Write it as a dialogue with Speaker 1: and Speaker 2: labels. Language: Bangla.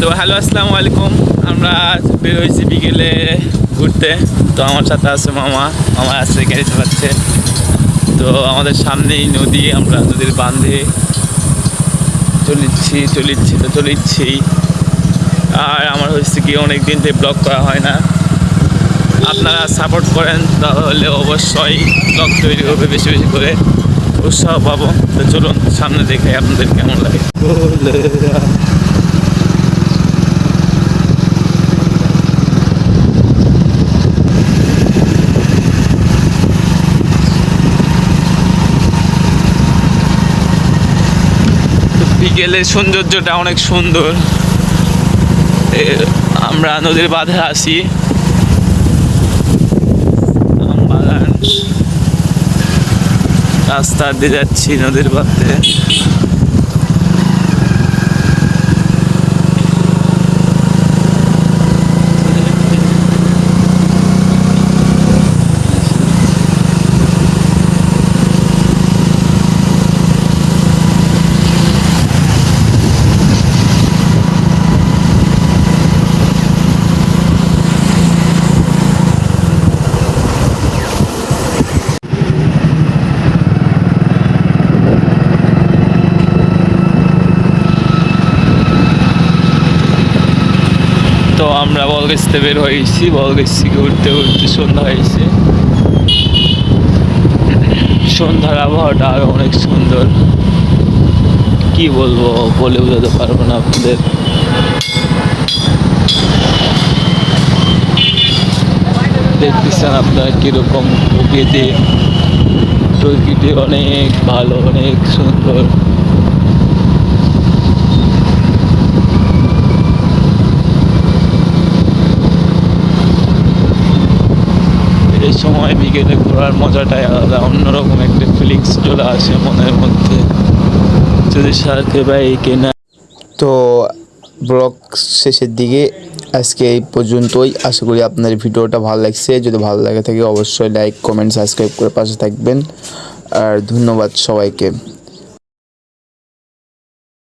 Speaker 1: তো হ্যালো, আসসালামু আলাইকুম। আমরা বের হয়েছি বিকেলে ঘুরতে। তো আমার সাথে আছে মামা মামা আছে, গাড়ি চালাচ্ছে। তো আমাদের সামনেই নদী, আমরা নদীর বাঁধে চলিচ্ছি চলিচ্ছি তো চলিচ্ছি আর আমার হচ্ছে কি অনেক দিন থেকে ব্লগ করা হয় না। আপনারা সাপোর্ট করেন, তাহলে অবশ্যই ব্লগ তৈরি হবে বেশি বেশি করে। উৎসাহ পাবো। তো চলুন, সামনে দেখে আপনাদের কেমন লাগে। বিকেলের সৌন্দর্যটা অনেক সুন্দর। আমরা নদীর বাঁধে আসি রাস্তা দিয়ে যাচ্ছি নদীর বাঁধে তো আমরা বলগেছতে বের হয়েছি বলগেছ উঠতে উঠতে সন্ধ্যা হয়েছে। সন্ধ্যার আবহাওয়াটা আরও অনেক সুন্দর। কি বলব, বলে বোঝাতে পারব না আপনাদের। দেখতেছেন আপনারা কীরকম প্রকৃতি। প্রকৃতি অনেক ভালো, অনেক সুন্দর। এই সময় বিকেলে ঘোরার মজাটাই আলাদা, অন্যরকম একটা ফিলিংস চলে আসে মনের মধ্যে। যদি সাথে বাইকে না
Speaker 2: তো ব্লগ শেষের দিকে আজকে এই পর্যন্তই। আশা করি আপনার ভিডিওটা ভালো লাগছে। যদি ভালো লাগে থাকে অবশ্যই লাইক কমেন্ট সাবস্ক্রাইব করে পাশে থাকবেন। আর ধন্যবাদ সবাইকে।